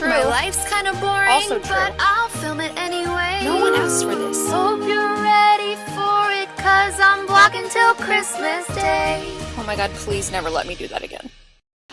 True. My life's kind of boring, Also true. but I'll film it anyway. No one asked for this. Hope you're ready for it, cause I'm vlogging till Christmas Day. Oh my god, please never let me do that again.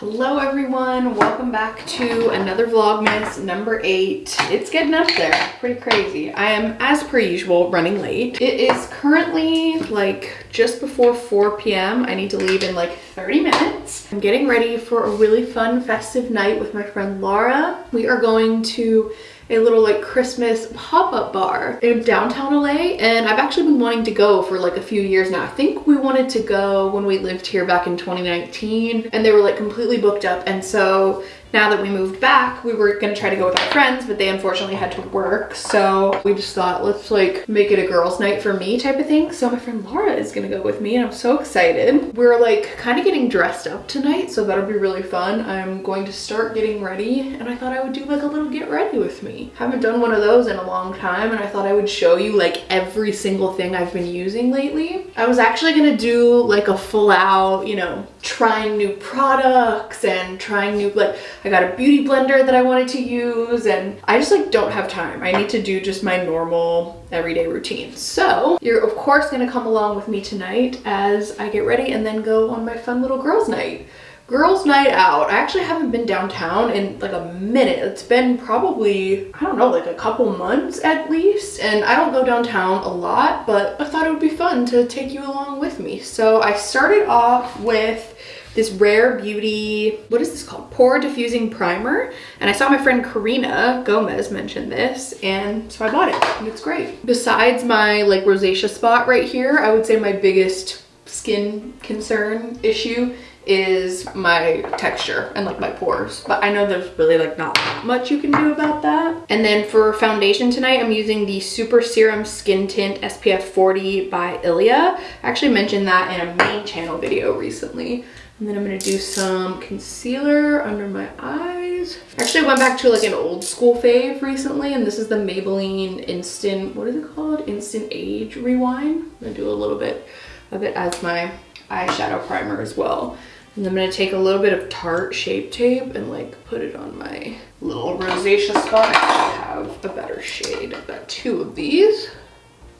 Hello everyone, welcome back to another Vlogmas number eight. It's getting up there, pretty crazy. I am, as per usual, running late. It is currently like just before 4 p.m. I need to leave in like 30 minutes. I'm getting ready for a really fun festive night with my friend Laura. We are going to a little like Christmas pop-up bar in downtown LA and I've actually been wanting to go for like a few years now. I think we wanted to go when we lived here back in 2019 and they were like completely booked up and so now that we moved back, we were gonna try to go with our friends, but they unfortunately had to work. So we just thought, let's like make it a girls night for me type of thing. So my friend Laura is gonna go with me and I'm so excited. We're like kind of getting dressed up tonight, so that'll be really fun. I'm going to start getting ready and I thought I would do like a little get ready with me. Haven't done one of those in a long time and I thought I would show you like every single thing I've been using lately. I was actually gonna do like a full out, you know, trying new products and trying new like I got a beauty blender that I wanted to use and I just like don't have time. I need to do just my normal everyday routine. So you're of course gonna come along with me tonight as I get ready and then go on my fun little girls night. Girls night out. I actually haven't been downtown in like a minute. It's been probably, I don't know, like a couple months at least. And I don't go downtown a lot, but I thought it would be fun to take you along with me. So I started off with this Rare Beauty, what is this called? Pore Diffusing Primer. And I saw my friend Karina Gomez mention this and so I bought it and it's great. Besides my like rosacea spot right here, I would say my biggest skin concern issue is my texture and like my pores but i know there's really like not much you can do about that and then for foundation tonight i'm using the super serum skin tint spf 40 by ilia i actually mentioned that in a main channel video recently and then i'm to do some concealer under my eyes I actually went back to like an old school fave recently and this is the maybelline instant what is it called instant age rewind i'm gonna do a little bit of it as my eyeshadow primer as well and I'm gonna take a little bit of Tarte Shape Tape and like put it on my little rosacea spot. I have a better shade. I've got two of these.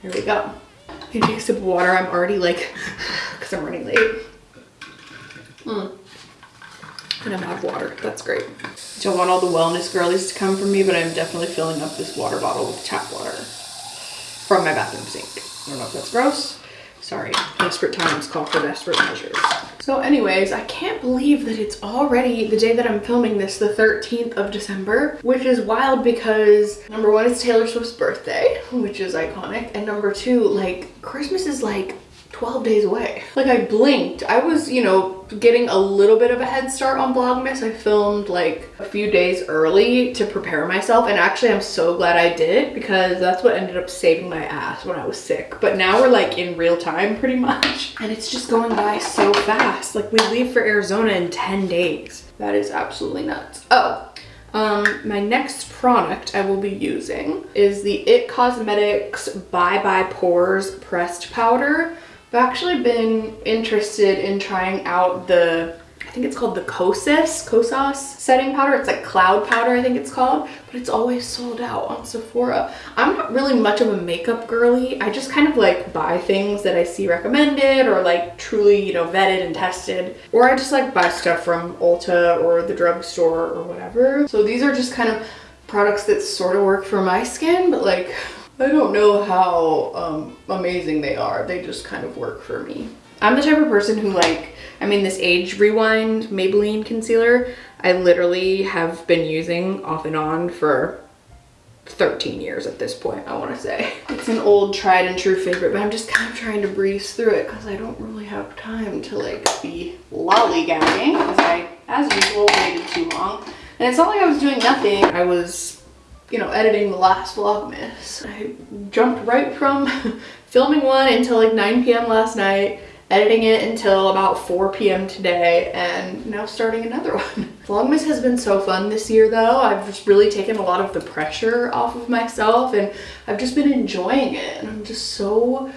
Here we go. I take a sip of water. I'm already like, because I'm running late. Mm. And I'm out of water. That's great. Don't want all the wellness girlies to come from me, but I'm definitely filling up this water bottle with tap water from my bathroom sink. I don't know if that's gross. Sorry, desperate times call for desperate measures. So anyways, I can't believe that it's already the day that I'm filming this, the 13th of December, which is wild because number one, it's Taylor Swift's birthday, which is iconic. And number two, like Christmas is like 12 days away. Like I blinked. I was, you know, getting a little bit of a head start on Vlogmas. I filmed like a few days early to prepare myself and actually I'm so glad I did because that's what ended up saving my ass when I was sick. But now we're like in real time pretty much and it's just going by so fast. Like we leave for Arizona in 10 days. That is absolutely nuts. Oh, um, my next product I will be using is the IT Cosmetics Bye Bye Pores Pressed Powder. I've actually been interested in trying out the, I think it's called the Kosas, Kosas setting powder. It's like cloud powder, I think it's called, but it's always sold out on Sephora. I'm not really much of a makeup girly. I just kind of like buy things that I see recommended or like truly, you know, vetted and tested. Or I just like buy stuff from Ulta or the drugstore or whatever. So these are just kind of products that sort of work for my skin, but like I don't know how um, amazing they are. They just kind of work for me. I'm the type of person who like, I mean this Age Rewind Maybelline concealer, I literally have been using off and on for 13 years at this point, I want to say. It's an old tried and true favorite, but I'm just kind of trying to breeze through it because I don't really have time to like be lollygagging I, as usual, waited too long. And it's not like I was doing nothing. I was you know, editing the last Vlogmas. I jumped right from filming one until like 9 p.m. last night, editing it until about 4 p.m. today, and now starting another one. Vlogmas has been so fun this year though. I've just really taken a lot of the pressure off of myself and I've just been enjoying it. And I'm just so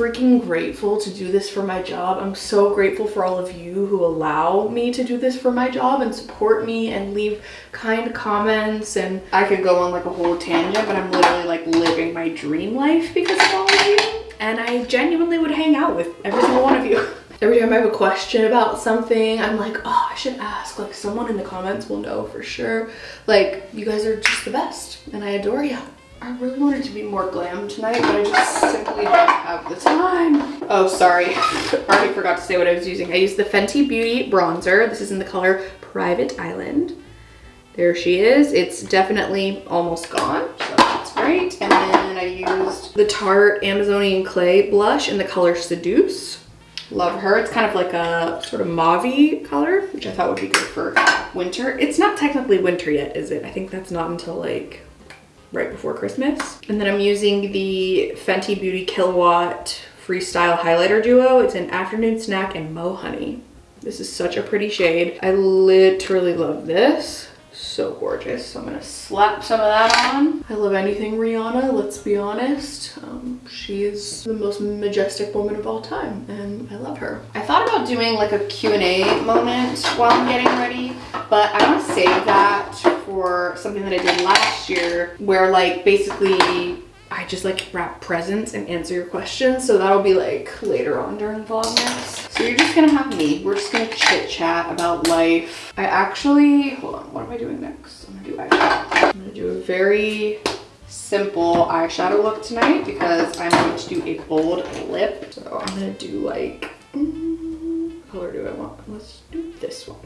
freaking grateful to do this for my job. I'm so grateful for all of you who allow me to do this for my job and support me and leave kind comments. And I could go on like a whole tangent, but I'm literally like living my dream life because of all of you. And I genuinely would hang out with every single one of you. Every time I have a question about something, I'm like, oh, I should ask. Like, someone in the comments will know for sure. Like, you guys are just the best, and I adore you. I really wanted to be more glam tonight, but I just simply don't have the time. Oh, sorry. I already forgot to say what I was using. I used the Fenty Beauty bronzer. This is in the color Private Island. There she is. It's definitely almost gone, so that's great. And then I used the Tarte Amazonian Clay blush in the color Seduce. Love her. It's kind of like a sort of mauve color, which I thought would be good for winter. It's not technically winter yet, is it? I think that's not until like right before Christmas. And then I'm using the Fenty Beauty Killawatt Freestyle Highlighter Duo. It's an afternoon snack and Mo' Hunny. This is such a pretty shade. I literally love this so gorgeous. So I'm gonna slap some of that on. I love anything Rihanna, let's be honest. Um, she is the most majestic woman of all time and I love her. I thought about doing like a Q&A moment while I'm getting ready, but I wanna save that for something that I did last year where like basically I just like wrap presents and answer your questions. So that'll be like later on during Vlogmas. So you're just gonna have me. We're just gonna chit chat about life. I actually, hold on, what am I doing next? I'm gonna do eyeshadow. I'm gonna do a very simple eyeshadow look tonight because I'm going to do a bold lip. So I'm gonna do like, mm, color do I want? Let's do this one.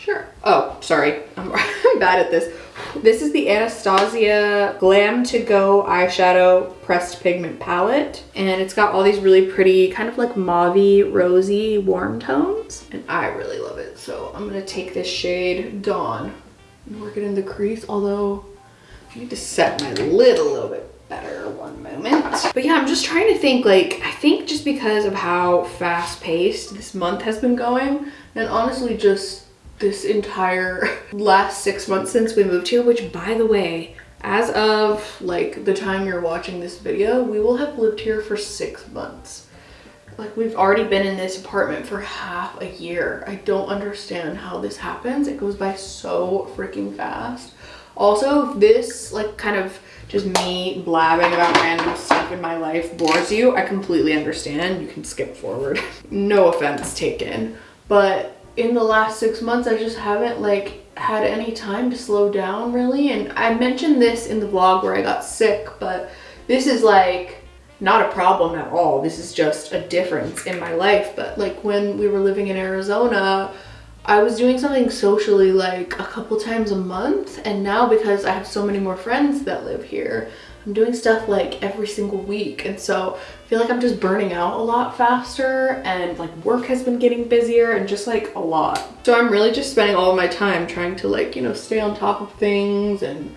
Sure. Oh, sorry. I'm, I'm bad at this. This is the Anastasia Glam To Go eyeshadow pressed pigment palette. And it's got all these really pretty kind of like mauve rosy warm tones. And I really love it. So I'm going to take this shade Dawn and work it in the crease. Although I need to set my lid a little bit better one moment. But yeah, I'm just trying to think like, I think just because of how fast paced this month has been going and honestly just this entire last six months since we moved here, which by the way, as of like the time you're watching this video, we will have lived here for six months. Like we've already been in this apartment for half a year. I don't understand how this happens. It goes by so freaking fast. Also, this like kind of just me blabbing about random stuff in my life bores you, I completely understand. You can skip forward. no offense taken. But in the last six months, I just haven't like had any time to slow down really. And I mentioned this in the vlog where I got sick, but this is like not a problem at all. This is just a difference in my life. But like when we were living in Arizona, I was doing something socially like a couple times a month. And now because I have so many more friends that live here, I'm doing stuff like every single week. And so I feel like I'm just burning out a lot faster and like work has been getting busier and just like a lot. So I'm really just spending all my time trying to like, you know, stay on top of things and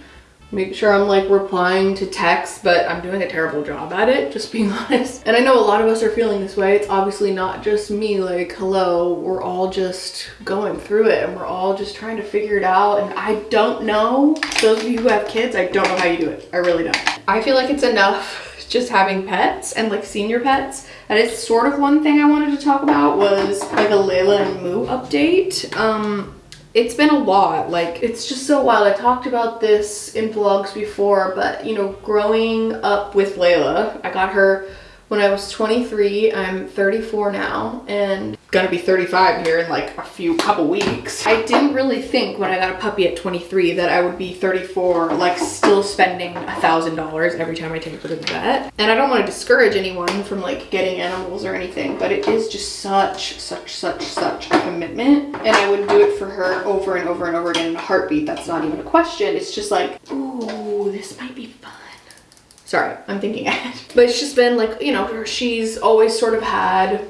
make sure I'm like replying to texts, but I'm doing a terrible job at it, just being honest. And I know a lot of us are feeling this way. It's obviously not just me, like, hello, we're all just going through it and we're all just trying to figure it out. And I don't know, those of you who have kids, I don't know how you do it. I really don't. I feel like it's enough just having pets and like senior pets. That is sort of one thing I wanted to talk about was like a Layla and Moo update. Um, it's been a lot like it's just so wild. I talked about this in vlogs before but you know growing up with layla i got her when I was 23. I'm 34 now and gonna be 35 here in like a few couple weeks. I didn't really think when I got a puppy at 23 that I would be 34 like still spending a thousand dollars every time I take her to the vet. And I don't want to discourage anyone from like getting animals or anything but it is just such such such such a commitment and I would do it for her over and over and over again in a heartbeat. That's not even a question. It's just like ooh this might be fun Sorry, I'm thinking ahead. But it's just been like, you know, she's always sort of had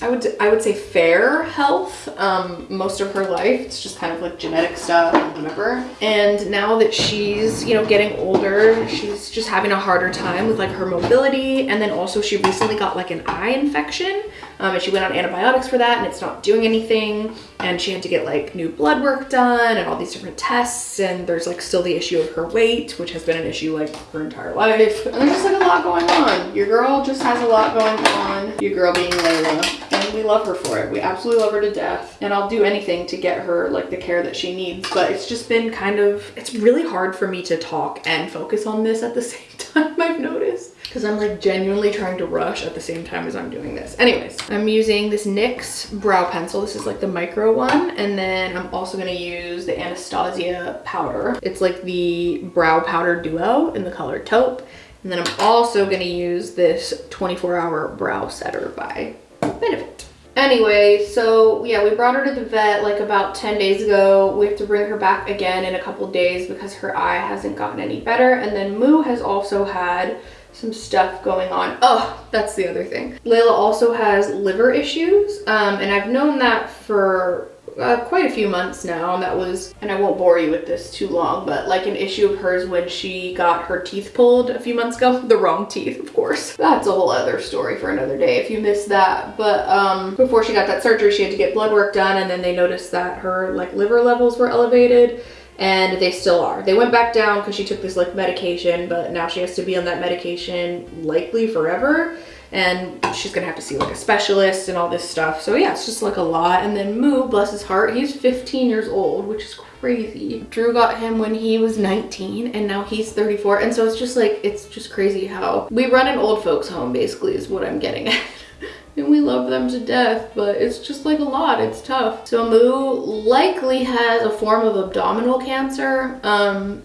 I would I would say fair health um, most of her life. It's just kind of like genetic stuff whatever. And now that she's you know getting older, she's just having a harder time with like her mobility. And then also she recently got like an eye infection Um, and she went on antibiotics for that and it's not doing anything. And she had to get like new blood work done and all these different tests. And there's like still the issue of her weight, which has been an issue like her entire life. And there's just like a lot going on. Your girl just has a lot going on. Your girl being Layla. And we love her for it. We absolutely love her to death. And I'll do anything to get her like the care that she needs. But it's just been kind of, it's really hard for me to talk and focus on this at the same time, I've noticed because I'm like genuinely trying to rush at the same time as I'm doing this. Anyways, I'm using this NYX brow pencil. This is like the micro one. And then I'm also gonna use the Anastasia powder. It's like the brow powder duo in the color taupe. And then I'm also gonna use this 24 hour brow setter by Benefit. Anyway, so yeah, we brought her to the vet like about 10 days ago. We have to bring her back again in a couple days because her eye hasn't gotten any better. And then Moo has also had some stuff going on. Oh, that's the other thing. Layla also has liver issues, um, and I've known that for uh, quite a few months now and that was and i won't bore you with this too long but like an issue of hers when she got her teeth pulled a few months ago the wrong teeth of course that's a whole other story for another day if you missed that but um before she got that surgery she had to get blood work done and then they noticed that her like liver levels were elevated and they still are. They went back down because she took this like medication, but now she has to be on that medication likely forever. And she's gonna have to see like a specialist and all this stuff. So yeah, it's just like a lot. And then Moo, bless his heart, he's 15 years old, which is crazy. Drew got him when he was 19 and now he's 34. And so it's just like, it's just crazy how we run an old folks home basically is what I'm getting at. and we love them to death, but it's just like a lot, it's tough. So Moo likely has a form of abdominal cancer, um,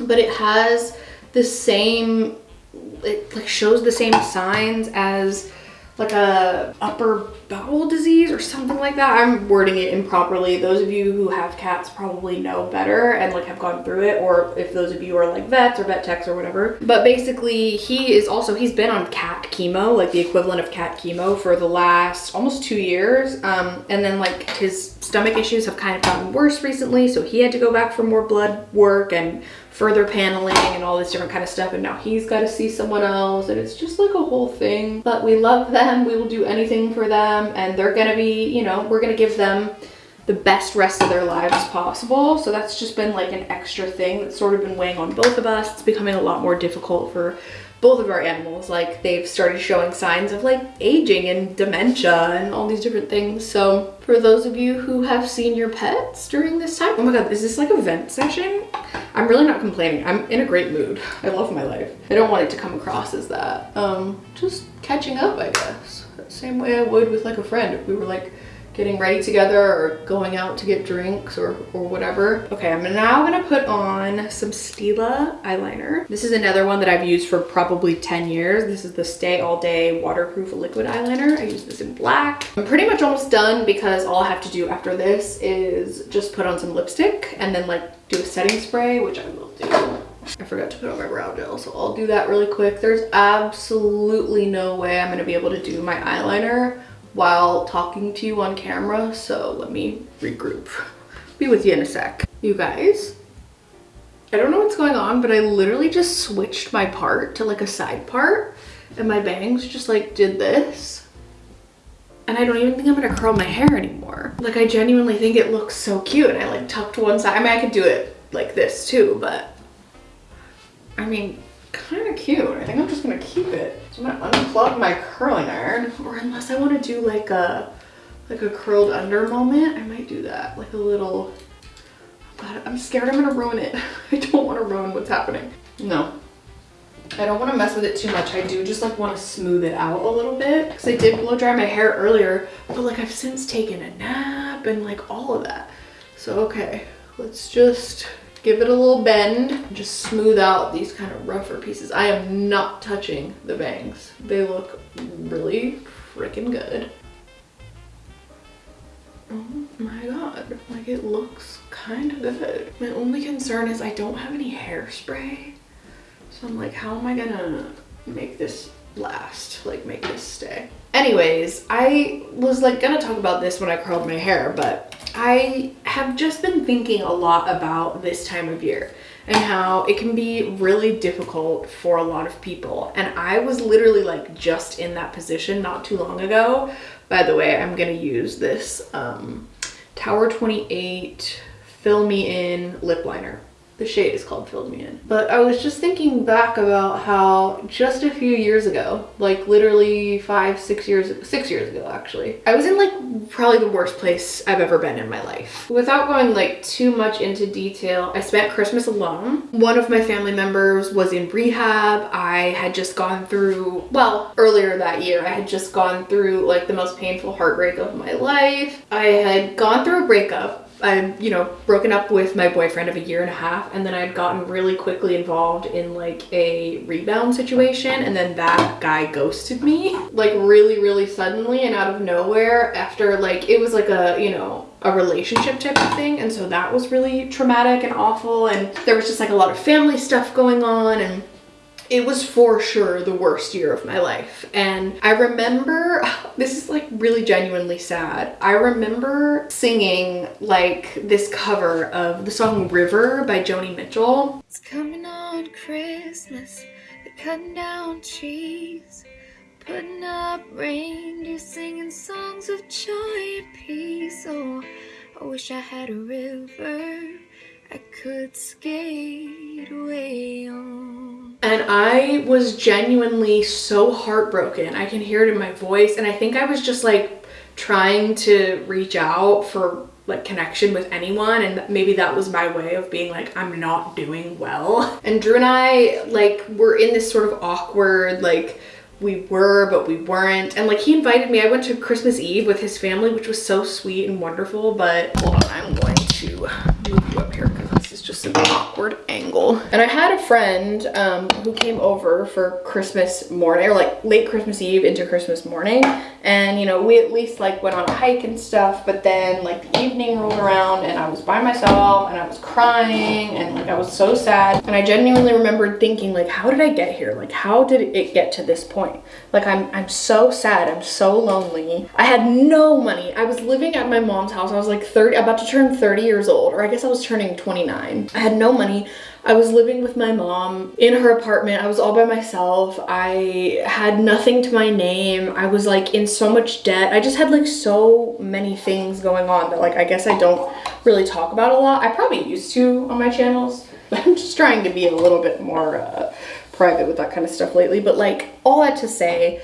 but it has the same, it like shows the same signs as like a upper bowel disease or something like that. I'm wording it improperly. Those of you who have cats probably know better and like have gone through it or if those of you are like vets or vet techs or whatever. But basically he is also, he's been on cat chemo, like the equivalent of cat chemo for the last almost two years. Um, and then like his stomach issues have kind of gotten worse recently. So he had to go back for more blood work and further paneling and all this different kind of stuff and now he's got to see someone else and it's just like a whole thing but we love them we will do anything for them and they're gonna be you know we're gonna give them the best rest of their lives possible. So that's just been like an extra thing that's sort of been weighing on both of us. It's becoming a lot more difficult for both of our animals. Like they've started showing signs of like aging and dementia and all these different things. So for those of you who have seen your pets during this time oh my god is this like a vent session? I'm really not complaining. I'm in a great mood. I love my life. I don't want it to come across as that. Um just catching up i guess same way i would with like a friend if we were like getting ready together or going out to get drinks or, or whatever. Okay, I'm now gonna put on some Stila eyeliner. This is another one that I've used for probably 10 years. This is the Stay All Day Waterproof Liquid Eyeliner. I use this in black. I'm pretty much almost done because all I have to do after this is just put on some lipstick and then like do a setting spray, which I will do. I forgot to put on my brow gel, so I'll do that really quick. There's absolutely no way I'm gonna be able to do my eyeliner while talking to you on camera, so let me regroup. Be with you in a sec. You guys, I don't know what's going on, but I literally just switched my part to like a side part and my bangs just like did this. And I don't even think I'm gonna curl my hair anymore. Like I genuinely think it looks so cute and I like tucked one side. I mean, I could do it like this too, but I mean, kind of cute. I think I'm just gonna keep it. So I'm gonna unplug my curling iron, or unless I want to do like a like a curled under moment, I might do that. Like a little. God, I'm scared I'm gonna ruin it. I don't want to ruin what's happening. No. I don't want to mess with it too much. I do just like want to smooth it out a little bit because I did blow dry my hair earlier, but like I've since taken a nap and like all of that. So okay, let's just give it a little bend just smooth out these kind of rougher pieces. I am not touching the bangs. They look really freaking good. Oh my god, like it looks kind of good. My only concern is I don't have any hairspray. So I'm like, how am I gonna make this last, like make this stay? Anyways, I was like gonna talk about this when I curled my hair, but I have just been thinking a lot about this time of year and how it can be really difficult for a lot of people. And I was literally like just in that position not too long ago. By the way, I'm gonna use this um, Tower 28 Fill Me In lip liner. The shade is called Filled Me In. But I was just thinking back about how just a few years ago, like literally five, six years, six years ago actually, I was in like probably the worst place I've ever been in my life. Without going like too much into detail, I spent Christmas alone. One of my family members was in rehab. I had just gone through, well, earlier that year, I had just gone through like the most painful heartbreak of my life. I had gone through a breakup I'd, you know, broken up with my boyfriend of a year and a half, and then I'd gotten really quickly involved in like a rebound situation, and then that guy ghosted me, like really, really suddenly and out of nowhere after like, it was like a, you know, a relationship type of thing, and so that was really traumatic and awful, and there was just like a lot of family stuff going on, and it was for sure the worst year of my life. And I remember, this is like really genuinely sad. I remember singing like this cover of the song River by Joni Mitchell. It's coming on Christmas, they're cutting down trees, putting up reindeer, singing songs of joy and peace. Oh, I wish I had a river I could skate away on. And I was genuinely so heartbroken. I can hear it in my voice. And I think I was just like trying to reach out for like connection with anyone and maybe that was my way of being like I'm not doing well. And Drew and I like were in this sort of awkward like we were but we weren't and like he invited me I went to Christmas Eve with his family which was so sweet and wonderful but hold on I'm going to move you up here because an awkward angle. And I had a friend um, who came over for Christmas morning or like late Christmas Eve into Christmas morning. And you know we at least like went on a hike and stuff but then like the evening rolled around and I was by myself and I was crying and like I was so sad. And I genuinely remembered thinking like how did I get here? Like how did it get to this point? Like I'm I'm so sad. I'm so lonely. I had no money. I was living at my mom's house. I was like 30 about to turn 30 years old or I guess I was turning 29 I had no money I was living with my mom in her apartment. I was all by myself. I had nothing to my name. I was like in so much debt. I just had like so many things going on that like I guess I don't really talk about a lot. I probably used to on my channels, but I'm just trying to be a little bit more uh, private with that kind of stuff lately. But like all that to say,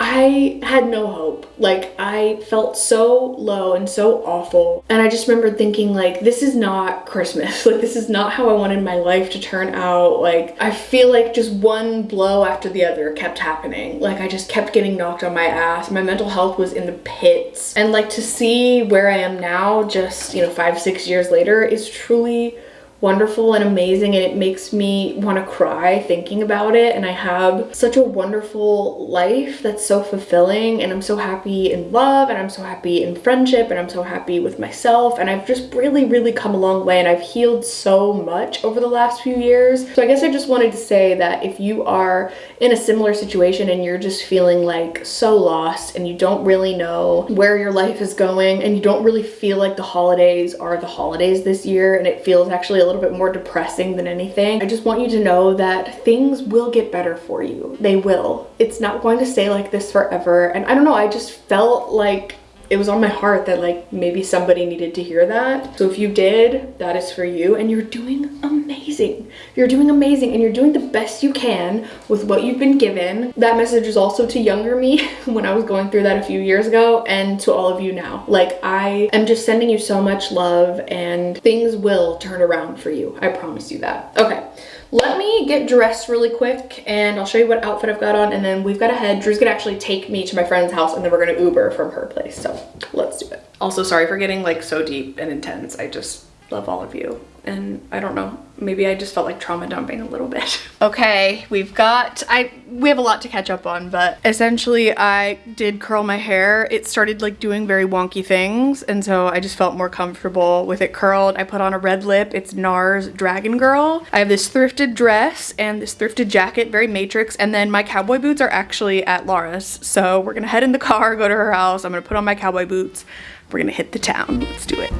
I had no hope. Like I felt so low and so awful. And I just remember thinking like, this is not Christmas. Like this is not how I wanted my life to turn out. Like I feel like just one blow after the other kept happening. Like I just kept getting knocked on my ass. My mental health was in the pits. And like to see where I am now, just, you know, five, six years later is truly wonderful and amazing and it makes me want to cry thinking about it. And I have such a wonderful life that's so fulfilling and I'm so happy in love and I'm so happy in friendship and I'm so happy with myself. And I've just really really come a long way and I've healed so much over the last few years. So I guess I just wanted to say that if you are in a similar situation and you're just feeling like so lost and you don't really know where your life is going and you don't really feel like the holidays are the holidays this year and it feels actually a little bit more depressing than anything. I just want you to know that things will get better for you. They will. It's not going to stay like this forever. And I don't know, I just felt like it was on my heart that like maybe somebody needed to hear that. So if you did, that is for you and you're doing amazing. You're doing amazing and you're doing the best you can with what you've been given. That message is also to younger me when I was going through that a few years ago and to all of you now. Like I am just sending you so much love and things will turn around for you. I promise you that. Okay. Let me get dressed really quick and I'll show you what outfit I've got on and then we've got to head. Drew's gonna actually take me to my friend's house and then we're gonna Uber from her place. So let's do it. Also, sorry for getting like so deep and intense. I just love all of you and I don't know, maybe I just felt like trauma dumping a little bit. Okay, we've got, I we have a lot to catch up on, but essentially I did curl my hair. It started like doing very wonky things, and so I just felt more comfortable with it curled. I put on a red lip. It's NARS Dragon Girl. I have this thrifted dress and this thrifted jacket, very Matrix, and then my cowboy boots are actually at Laura's. So we're gonna head in the car, go to her house. I'm gonna put on my cowboy boots. We're gonna hit the town. Let's do it.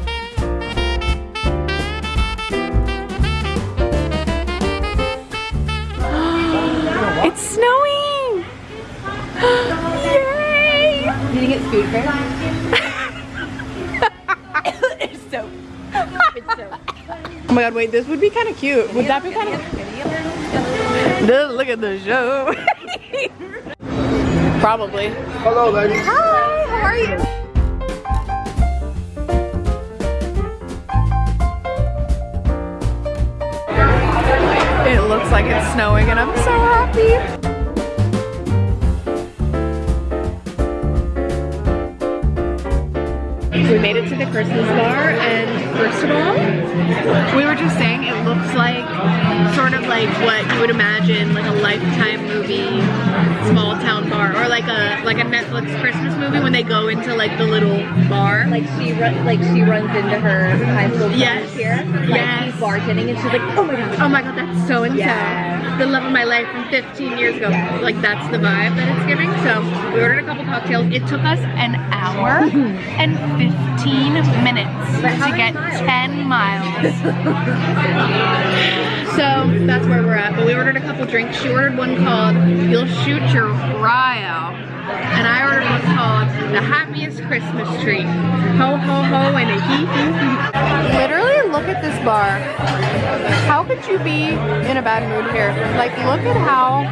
It's snowing! Yay! Did you get food first? it's so. It's so. Oh my god, wait, this would be kind of cute. Would that be kind of... Look at the show. Probably. Hello, ladies. Hi, how are you? It looks like it's snowing and I'm so happy. We made it to the Christmas bar and first of all, we were just saying it looks like sort of like what you would imagine like a lifetime movie small town bar or like a like a Netflix Christmas movie when they go into like the little bar. Like she run, like she runs into her high school Yes. here. Like Yes. he's bartending and she's like, oh my god. Oh my god, that's so intense. The love of my life from 15 years ago. Like that's the vibe that it's giving. So we ordered a couple cocktails. It took us an hour and 15 minutes to get miles? 10 miles. so that's where we're at. But we ordered a couple drinks. She ordered one called You'll Shoot Your Fry Out. And I ordered one called The Happiest Christmas Tree. Ho ho ho and a hee hee hee. Literally look at this bar. How could you be in a bad mood here? Like look at how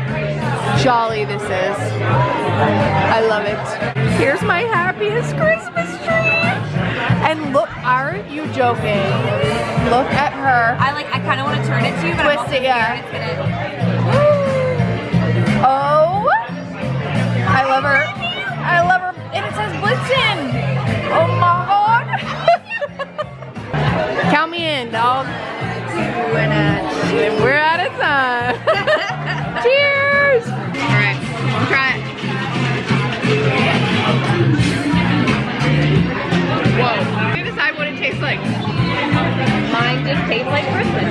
jolly this is. I love it. Here's my happiest Christmas tree. And look, aren't you joking? Look at her. I like. I kind of want to turn it to you, but Twist I'm also it, yeah. it's gonna. Oh, I love her. I love her. And it says Blitzen. Count me in, dog. We're out of time. Cheers. All right, try it. Whoa. You decide what it tastes like. Mine just tastes like Christmas.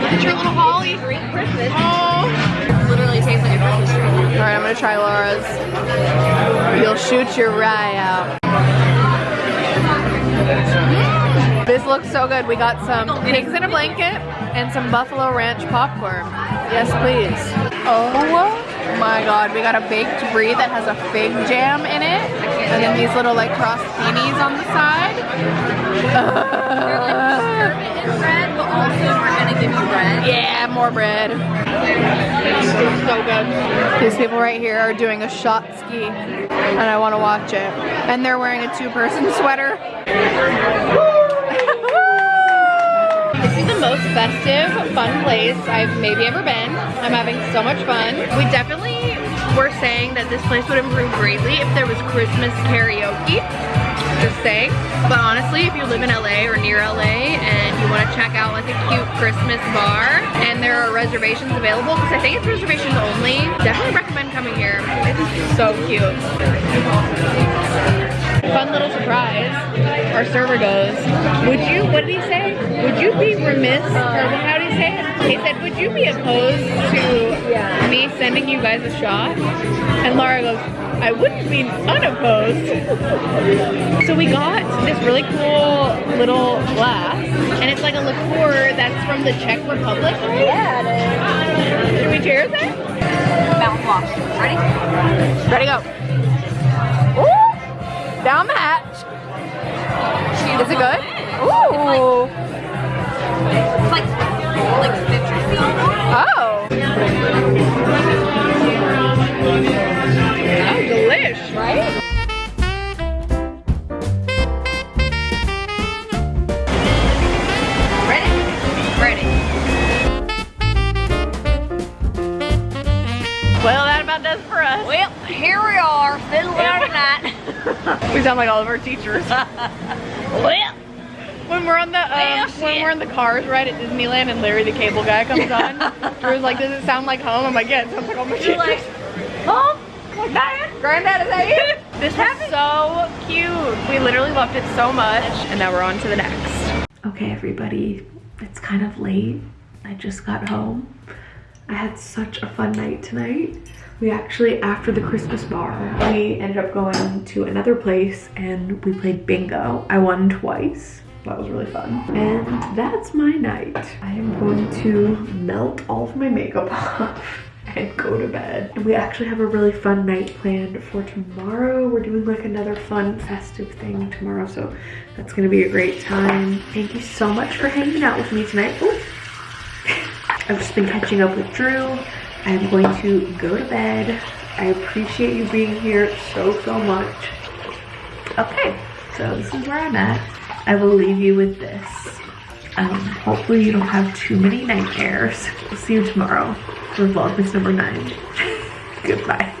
Look at your little holly. Christmas. Oh. Literally tastes like a Christmas tree. All right, I'm gonna try Laura's. You'll shoot your rye out. This looks so good. We got some pigs in a blanket and some buffalo ranch popcorn. Yes, please. Oh my god, we got a baked brie that has a fig jam in it. And then these little like crossed peonies on the side. Bread, but also we're gonna give you bread. Yeah, more bread. So good. These people right here are doing a shot ski, and I want to watch it. And they're wearing a two-person sweater. The most festive, fun place I've maybe ever been. I'm having so much fun. We definitely were saying that this place would improve greatly if there was Christmas karaoke. Just saying. But honestly, if you live in LA or near LA and you want to check out like a cute Christmas bar and there are reservations available, because I think it's reservations only, definitely recommend coming here. It's so cute. Fun little surprise. Our server goes, would you, what did he say? Would you be remiss, or how did he say it? He said, would you be opposed to me sending you guys a shot? And Laura goes, I wouldn't be unopposed. so we got this really cool little glass, and it's like a liqueur that's from the Czech Republic, right? Yeah, it Should we cheers it? is. Mouthwash. Ready? Ready, go. Down the hatch. Is it good? Ooh! It's like, like citrusy. Oh! Oh, delish! Right? Ready? Ready. Well, that about does it for us. Well, here we are, fiddling out tonight. We sound like all of our teachers. when we're on the um, when we're in the cars right at Disneyland and Larry the Cable Guy comes on, Drew's like, "Does it sound like home?" I'm like, "Yeah, it sounds like home." You're like, Mom, Dad, Granddad, is that you? This was so cute. We literally loved it so much, and now we're on to the next. Okay, everybody, it's kind of late. I just got home. I had such a fun night tonight. We actually, after the Christmas bar, we ended up going to another place and we played bingo. I won twice. That was really fun. And that's my night. I am going to melt all of my makeup off and go to bed. And we actually have a really fun night planned for tomorrow. We're doing like another fun festive thing tomorrow. So that's gonna be a great time. Thank you so much for hanging out with me tonight. Ooh. I've just been catching up with Drew. I'm going to go to bed. I appreciate you being here so, so much. Okay, so this is where I'm at. I will leave you with this. Um, hopefully you don't have too many nightmares. We'll see you tomorrow for Vlogmas number 9. Goodbye.